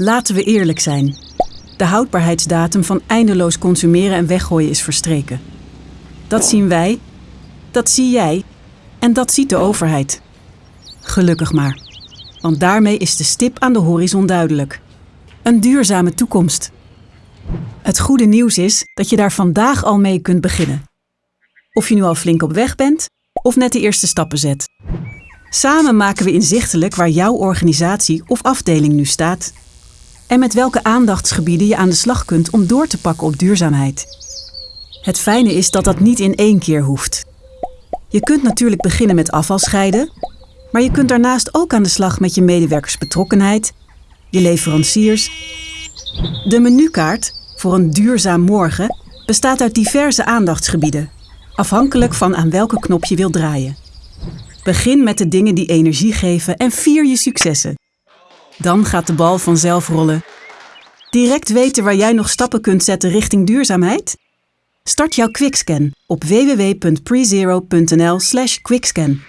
Laten we eerlijk zijn. De houdbaarheidsdatum van eindeloos consumeren en weggooien is verstreken. Dat zien wij, dat zie jij en dat ziet de overheid. Gelukkig maar, want daarmee is de stip aan de horizon duidelijk. Een duurzame toekomst. Het goede nieuws is dat je daar vandaag al mee kunt beginnen. Of je nu al flink op weg bent of net de eerste stappen zet. Samen maken we inzichtelijk waar jouw organisatie of afdeling nu staat en met welke aandachtsgebieden je aan de slag kunt om door te pakken op duurzaamheid. Het fijne is dat dat niet in één keer hoeft. Je kunt natuurlijk beginnen met afval scheiden, maar je kunt daarnaast ook aan de slag met je medewerkersbetrokkenheid, je leveranciers. De menukaart voor een duurzaam morgen bestaat uit diverse aandachtsgebieden, afhankelijk van aan welke knop je wilt draaien. Begin met de dingen die energie geven en vier je successen. Dan gaat de bal vanzelf rollen. Direct weten waar jij nog stappen kunt zetten richting duurzaamheid? Start jouw quickscan op www.prezero.nl/quickscan.